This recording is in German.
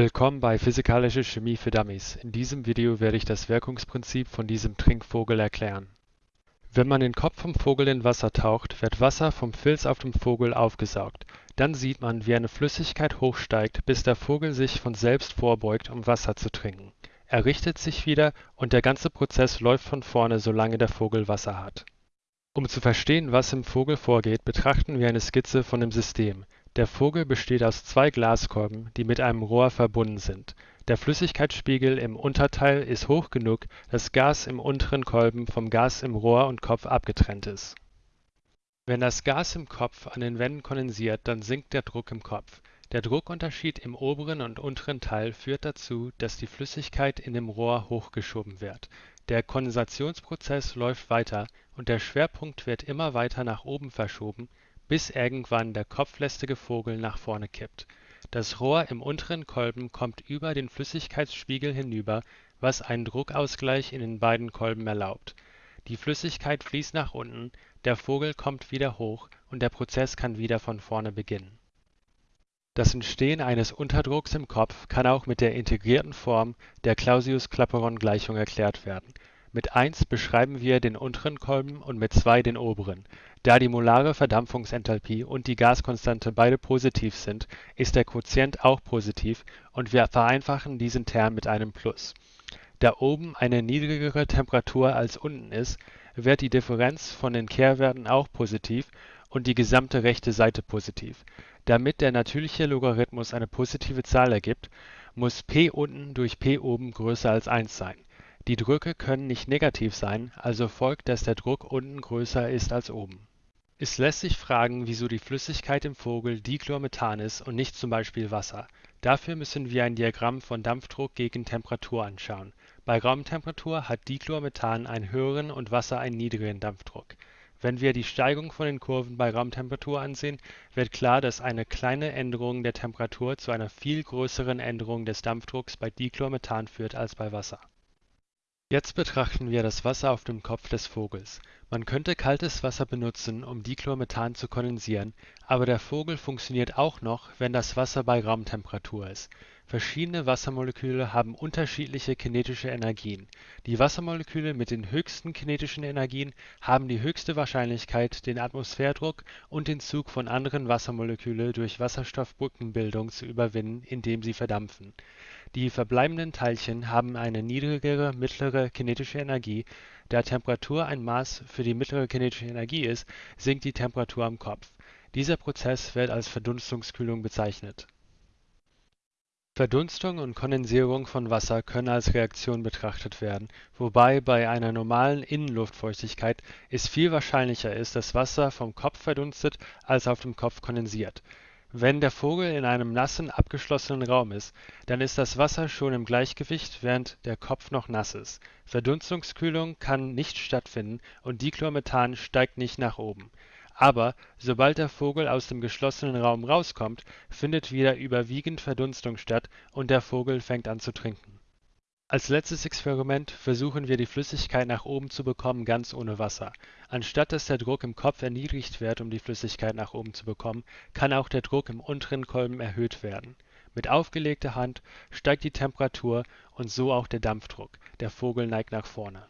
Willkommen bei Physikalische Chemie für Dummies. In diesem Video werde ich das Wirkungsprinzip von diesem Trinkvogel erklären. Wenn man den Kopf vom Vogel in Wasser taucht, wird Wasser vom Filz auf dem Vogel aufgesaugt. Dann sieht man, wie eine Flüssigkeit hochsteigt, bis der Vogel sich von selbst vorbeugt, um Wasser zu trinken. Er richtet sich wieder und der ganze Prozess läuft von vorne, solange der Vogel Wasser hat. Um zu verstehen, was im Vogel vorgeht, betrachten wir eine Skizze von dem System. Der Vogel besteht aus zwei Glaskolben, die mit einem Rohr verbunden sind. Der Flüssigkeitsspiegel im Unterteil ist hoch genug, dass Gas im unteren Kolben vom Gas im Rohr und Kopf abgetrennt ist. Wenn das Gas im Kopf an den Wänden kondensiert, dann sinkt der Druck im Kopf. Der Druckunterschied im oberen und unteren Teil führt dazu, dass die Flüssigkeit in dem Rohr hochgeschoben wird. Der Kondensationsprozess läuft weiter und der Schwerpunkt wird immer weiter nach oben verschoben, bis irgendwann der kopflästige Vogel nach vorne kippt. Das Rohr im unteren Kolben kommt über den Flüssigkeitsspiegel hinüber, was einen Druckausgleich in den beiden Kolben erlaubt. Die Flüssigkeit fließt nach unten, der Vogel kommt wieder hoch und der Prozess kann wieder von vorne beginnen. Das Entstehen eines Unterdrucks im Kopf kann auch mit der integrierten Form der Clausius-Clapeyron-Gleichung erklärt werden mit 1 beschreiben wir den unteren Kolben und mit 2 den oberen. Da die molare Verdampfungsenthalpie und die Gaskonstante beide positiv sind, ist der Quotient auch positiv und wir vereinfachen diesen Term mit einem Plus. Da oben eine niedrigere Temperatur als unten ist, wird die Differenz von den Kehrwerten auch positiv und die gesamte rechte Seite positiv. Damit der natürliche Logarithmus eine positive Zahl ergibt, muss p unten durch p oben größer als 1 sein die Drücke können nicht negativ sein, also folgt, dass der Druck unten größer ist als oben. Es lässt sich fragen, wieso die Flüssigkeit im Vogel Dichlormethan ist und nicht zum Beispiel Wasser. Dafür müssen wir ein Diagramm von Dampfdruck gegen Temperatur anschauen. Bei Raumtemperatur hat Dichlormethan einen höheren und Wasser einen niedrigeren Dampfdruck. Wenn wir die Steigung von den Kurven bei Raumtemperatur ansehen, wird klar, dass eine kleine Änderung der Temperatur zu einer viel größeren Änderung des Dampfdrucks bei Dichlormethan führt als bei Wasser Jetzt betrachten wir das Wasser auf dem Kopf des Vogels. Man könnte kaltes Wasser benutzen, um Dichlormethan zu kondensieren, aber der Vogel funktioniert auch noch, wenn das Wasser bei Raumtemperatur ist. Verschiedene Wassermoleküle haben unterschiedliche kinetische Energien. Die Wassermoleküle mit den höchsten kinetischen Energien haben die höchste Wahrscheinlichkeit, den Atmosphärdruck und den Zug von anderen Wassermoleküle durch Wasserstoffbrückenbildung zu überwinden, indem sie verdampfen die verbleibenden Teilchen haben eine niedrigere mittlere kinetische Energie. Da Temperatur ein Maß für die mittlere kinetische Energie ist, sinkt die Temperatur am Kopf. Dieser Prozess wird als Verdunstungskühlung bezeichnet. Verdunstung und Kondensierung von Wasser können als Reaktion betrachtet werden, wobei bei einer normalen Innenluftfeuchtigkeit es viel wahrscheinlicher ist, dass Wasser vom Kopf verdunstet als auf dem Kopf kondensiert wenn der Vogel in einem nassen, abgeschlossenen Raum ist, dann ist das Wasser schon im Gleichgewicht, während der Kopf noch nass ist. Verdunstungskühlung kann nicht stattfinden und Dichlormethan steigt nicht nach oben. Aber sobald der Vogel aus dem geschlossenen Raum rauskommt, findet wieder überwiegend Verdunstung statt und der Vogel fängt an zu trinken als letztes Experiment versuchen wir die Flüssigkeit nach oben zu bekommen, ganz ohne Wasser. Anstatt dass der Druck im Kopf erniedrigt wird, um die Flüssigkeit nach oben zu bekommen, kann auch der Druck im unteren Kolben erhöht werden. Mit aufgelegter Hand steigt die Temperatur und so auch der Dampfdruck. Der Vogel neigt nach vorne